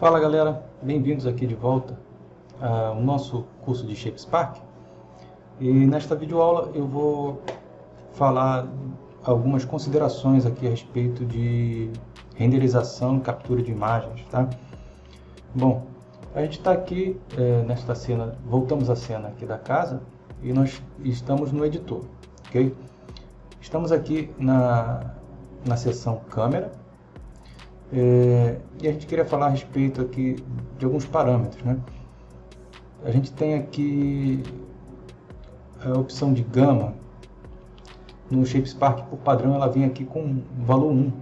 Fala galera, bem-vindos aqui de volta ao nosso curso de ShapeSpark e nesta videoaula eu vou falar algumas considerações aqui a respeito de renderização e captura de imagens, tá? Bom, a gente está aqui é, nesta cena, voltamos à cena aqui da casa e nós estamos no editor, ok? Estamos aqui na, na seção câmera é, e a gente queria falar a respeito aqui de alguns parâmetros, né? A gente tem aqui a opção de gama. No ShapeSpark, por padrão, ela vem aqui com valor 1.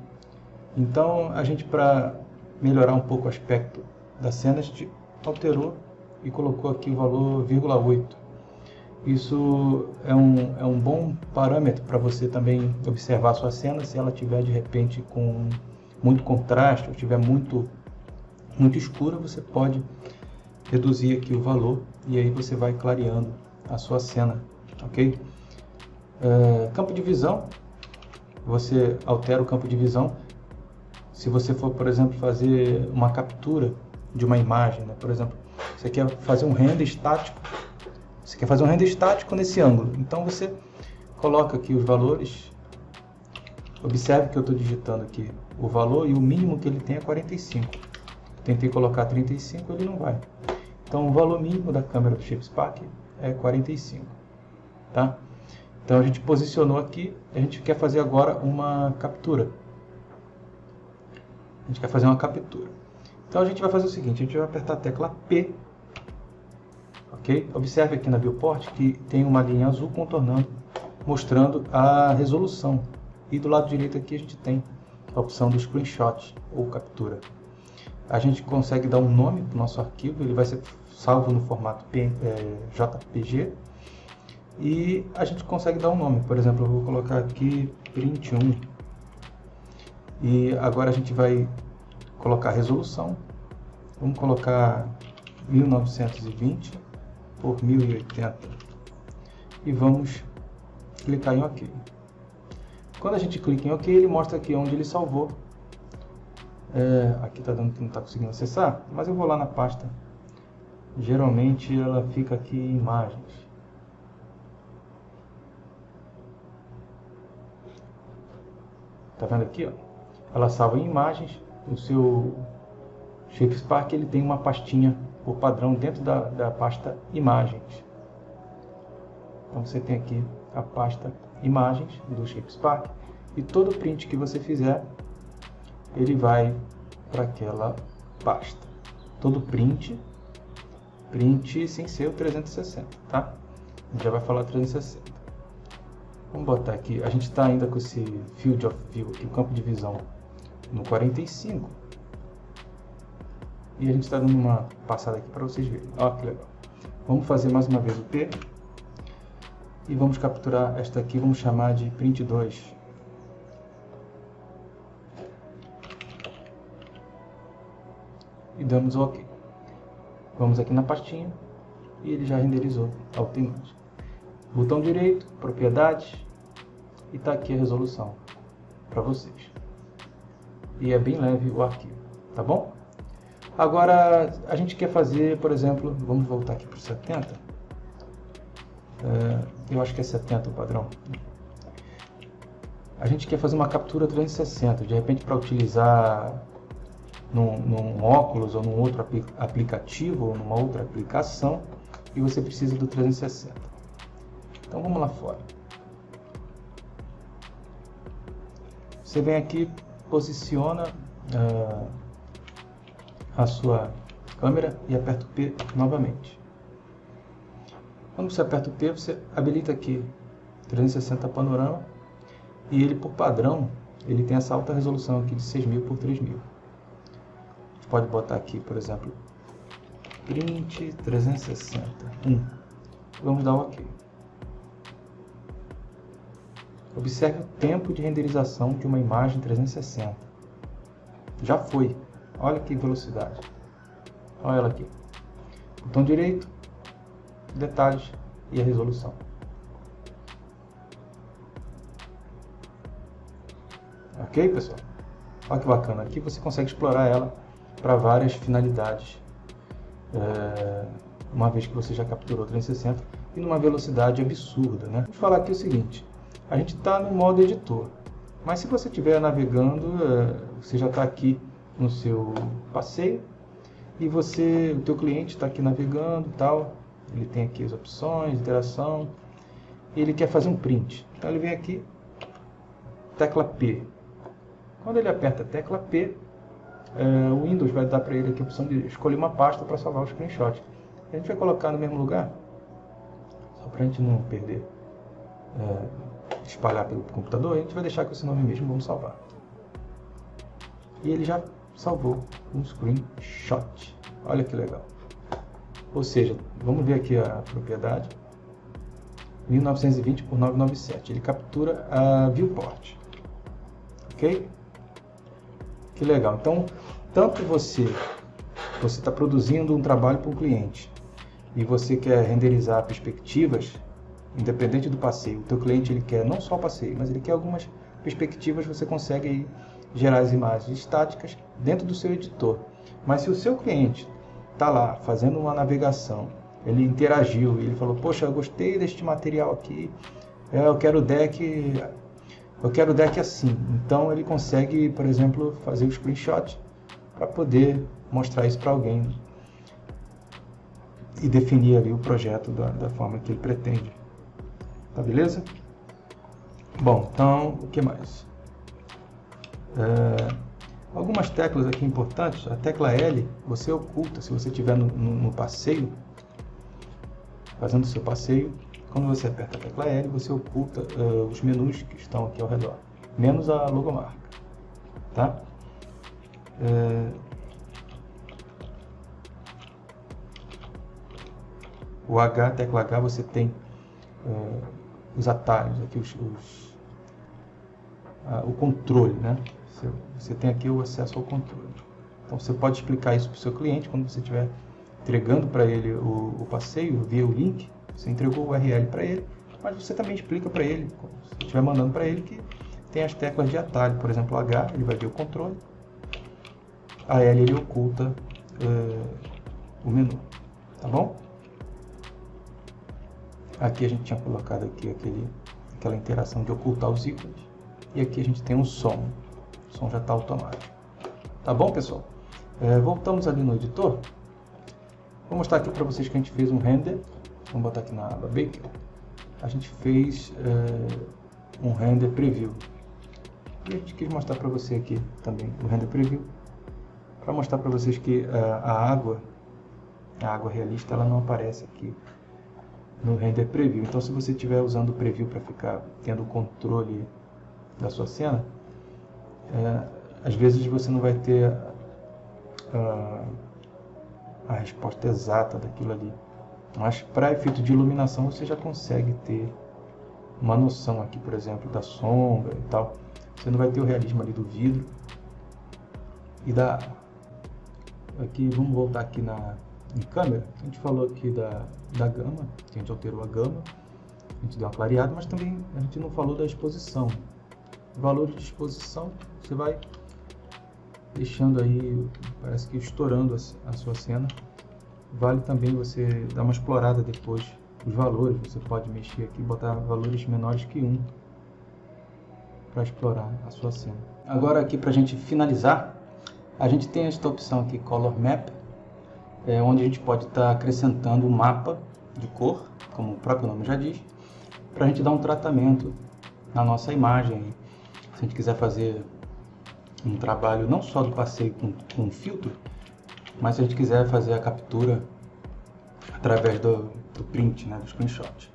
Então, a gente, para melhorar um pouco o aspecto da cena, a gente alterou e colocou aqui o valor 0,8. Isso é um, é um bom parâmetro para você também observar a sua cena, se ela tiver de repente com muito contraste ou estiver muito, muito escura, você pode reduzir aqui o valor e aí você vai clareando a sua cena, ok? É, campo de visão, você altera o campo de visão. Se você for, por exemplo, fazer uma captura de uma imagem, né? por exemplo, você quer fazer um render estático, você quer fazer um render estático nesse ângulo, então você coloca aqui os valores Observe que eu estou digitando aqui o valor e o mínimo que ele tem é 45. Tentei colocar 35, ele não vai. Então o valor mínimo da câmera do ShapeSpark é 45. Tá? Então a gente posicionou aqui, a gente quer fazer agora uma captura. A gente quer fazer uma captura. Então a gente vai fazer o seguinte, a gente vai apertar a tecla P. Ok? Observe aqui na viewport que tem uma linha azul contornando, mostrando a resolução e do lado direito aqui a gente tem a opção do screenshot ou captura. A gente consegue dar um nome para o nosso arquivo, ele vai ser salvo no formato é, JPG. E a gente consegue dar um nome, por exemplo, eu vou colocar aqui print1. E agora a gente vai colocar resolução. Vamos colocar 1920 por 1080. E vamos clicar em OK. Quando a gente clica em OK, ele mostra aqui onde ele salvou. É, aqui está dando que não está conseguindo acessar, mas eu vou lá na pasta. Geralmente ela fica aqui em imagens. Tá vendo aqui, ó? Ela salva em imagens. O seu ShapeSpark ele tem uma pastinha por padrão dentro da, da pasta imagens. Então você tem aqui a pasta imagens do ShapeSpark e todo print que você fizer, ele vai para aquela pasta. Todo print, print sem ser o 360, tá? A gente já vai falar 360. Vamos botar aqui, a gente está ainda com esse Field of View, aqui, o campo de visão no 45. E a gente está dando uma passada aqui para vocês verem. Olha que legal. Vamos fazer mais uma vez o P e vamos capturar esta aqui, vamos chamar de print 2. E damos OK. Vamos aqui na pastinha e ele já renderizou automaticamente. Botão direito, propriedades e está aqui a resolução para vocês. E é bem leve o arquivo, tá bom? Agora a gente quer fazer, por exemplo, vamos voltar aqui para o 70 é, eu acho que é 70 o padrão. A gente quer fazer uma captura 360, de repente para utilizar num, num, óculos ou num outro aplicativo ou numa outra aplicação e você precisa do 360. Então vamos lá fora. Você vem aqui, posiciona uh, a sua câmera e aperta o P novamente. Quando você aperta o P, você habilita aqui 360 panorama e ele por padrão, ele tem essa alta resolução aqui de 6000 por 3000. A gente pode botar aqui, por exemplo, print 360. 1. Vamos dar OK. Observe o tempo de renderização de uma imagem 360. Já foi. Olha que velocidade. Olha ela aqui. Botão direito, detalhes e a resolução. Ok, pessoal? Olha que bacana. Aqui você consegue explorar ela para várias finalidades, é, uma vez que você já capturou 360 e numa velocidade absurda. Né? Vou falar aqui o seguinte, a gente está no modo editor, mas se você estiver navegando, é, você já está aqui no seu passeio e você, o teu cliente está aqui navegando tal, ele tem aqui as opções, interação, ele quer fazer um print. Então ele vem aqui, tecla P. Quando ele aperta a tecla P, é, o Windows vai dar para ele aqui a opção de escolher uma pasta para salvar o screenshot. A gente vai colocar no mesmo lugar, só para a gente não perder, é, espalhar pelo computador, a gente vai deixar com esse nome mesmo, vamos salvar. E ele já salvou um screenshot. Olha que legal. Ou seja, vamos ver aqui a propriedade. 1920 por 997. Ele captura a viewport. Ok? Que legal. Então, tanto você você está produzindo um trabalho para um cliente e você quer renderizar perspectivas, independente do passeio. O teu cliente ele quer não só o passeio, mas ele quer algumas perspectivas. Você consegue aí gerar as imagens estáticas dentro do seu editor. Mas se o seu cliente está lá fazendo uma navegação, ele interagiu, ele falou, poxa, eu gostei deste material aqui, é, eu quero o deck, eu quero o deck assim. Então ele consegue, por exemplo, fazer o screenshot para poder mostrar isso para alguém e definir ali o projeto da, da forma que ele pretende. Tá beleza? Bom, então, o que mais? É, algumas teclas aqui importantes, a tecla L você oculta, se você estiver no, no, no, passeio, fazendo o seu passeio, quando você aperta a tecla L, você oculta uh, os menus que estão aqui ao redor, menos a logomarca, tá? É, o H, tecla H, você tem uh, os atalhos, aqui os, os uh, o controle, né? Você, você tem aqui o acesso ao controle. Então você pode explicar isso para o seu cliente quando você estiver entregando para ele o, o, passeio via o link. Você entregou o URL para ele, mas você também explica para ele, você estiver mandando para ele, que tem as teclas de atalho. Por exemplo, H, ele vai ver o controle. A L, ele oculta uh, o menu. Tá bom? Aqui a gente tinha colocado aqui aquele, aquela interação de ocultar os ícones. E aqui a gente tem um som. Som já está automático. Tá bom, pessoal? É, voltamos ali no editor. Vou mostrar aqui para vocês que a gente fez um render. Vamos botar aqui na aba Baker. A gente fez é, um render preview. E a gente quis mostrar para você aqui também o render preview. Para mostrar para vocês que é, a água, a água realista, ela não aparece aqui no render preview. Então, se você estiver usando o preview para ficar tendo o controle da sua cena, é, às vezes você não vai ter a, a resposta exata daquilo ali. Mas para efeito de iluminação você já consegue ter uma noção aqui, por exemplo, da sombra e tal. Você não vai ter o realismo ali do vidro e da aqui vamos voltar aqui na em câmera. A gente falou aqui da da gama, a gente alterou a gama, a gente deu uma clareada, mas também a gente não falou da exposição valor de exposição, você vai deixando aí, parece que estourando a, sua cena. Vale também você dar uma explorada depois os valores, você pode mexer aqui, botar valores menores que 1 para explorar a sua cena. Agora aqui para a gente finalizar, a gente tem esta opção aqui, Color Map, é, onde a gente pode estar tá acrescentando um mapa de cor, como o próprio nome já diz, para a gente dar um tratamento na nossa imagem se a gente quiser fazer um trabalho não só do passeio com, com filtro, mas se a gente quiser fazer a captura através do, do print, né, do screenshot.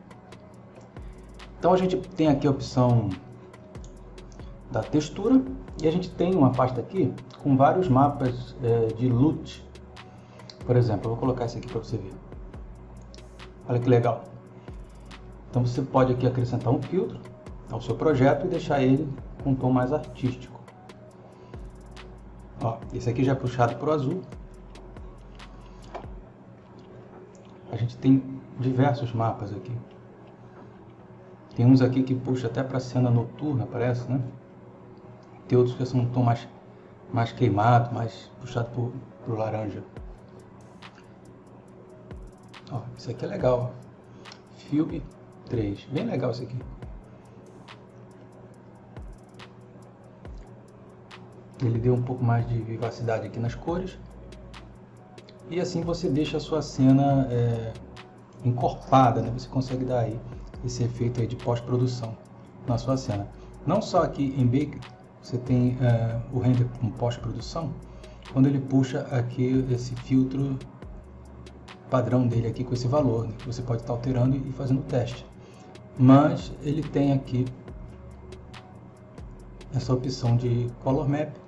Então a gente tem aqui a opção da textura e a gente tem uma pasta aqui com vários mapas é, de LUT. Por exemplo, eu vou colocar esse aqui para você ver. Olha que legal. Então você pode aqui acrescentar um filtro ao seu projeto e deixar ele com um tom mais artístico. Ó, esse aqui já é puxado para o azul. A gente tem diversos mapas aqui. Tem uns aqui que puxa até para cena noturna, parece, né? Tem outros que são um tom mais, mais queimado, mais puxado pro laranja. Ó, isso aqui é legal. Filme 3. Bem legal isso aqui. Ele deu um pouco mais de vivacidade aqui nas cores. E assim você deixa a sua cena é, encorpada, né? Você consegue dar aí esse efeito aí de pós-produção na sua cena. Não só aqui em Baker, você tem é, o render com pós-produção, quando ele puxa aqui esse filtro padrão dele aqui com esse valor, né? que você pode estar alterando e fazendo o teste. Mas ele tem aqui essa opção de Color Map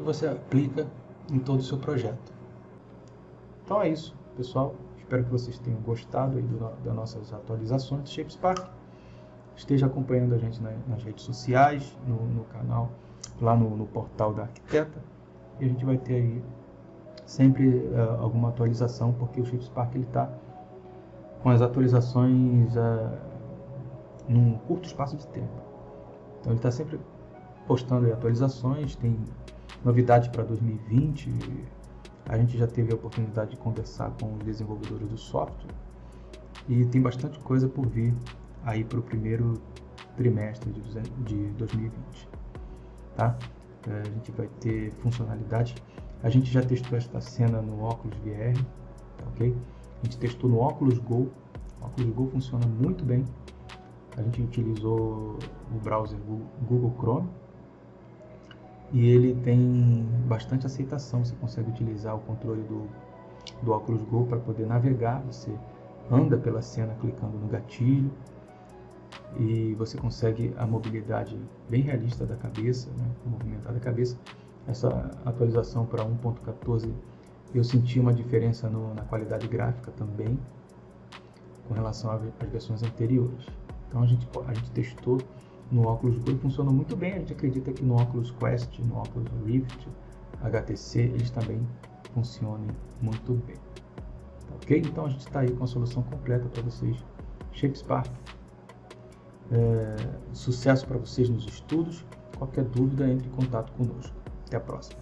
que você aplica em todo o seu projeto. Então é isso, pessoal. Espero que vocês tenham gostado aí do, das nossas atualizações de ShapeSpark. Esteja acompanhando a gente na, nas redes sociais, no, no canal, lá no, no, portal da Arquiteta. E a gente vai ter aí sempre uh, alguma atualização, porque o ShapeSpark está com as atualizações uh, num curto espaço de tempo. Então ele está sempre postando atualizações, tem novidades para 2020. A gente já teve a oportunidade de conversar com os desenvolvedores do software e tem bastante coisa por vir aí para o primeiro trimestre de 2020, tá? É, a gente vai ter funcionalidades. A gente já testou esta cena no Oculus VR, tá ok? A gente testou no Oculus Go. O Oculus Go funciona muito bem. A gente utilizou o browser Google Chrome e ele tem bastante aceitação. Você consegue utilizar o controle do, do Oculus Go para poder navegar. Você anda pela cena clicando no gatilho e você consegue a mobilidade bem realista da cabeça, né? movimentar da cabeça. Essa atualização para 1.14 eu senti uma diferença no, na qualidade gráfica também com relação às versões anteriores. Então a gente, a gente testou no Oculus Go funcionou muito bem. A gente acredita que no Oculus Quest, no Oculus Rift, HTC, eles também funcionem muito bem. Tá ok? Então a gente está aí com a solução completa para vocês. ShapeSpark. É, sucesso para vocês nos estudos. Qualquer dúvida, entre em contato conosco. Até a próxima.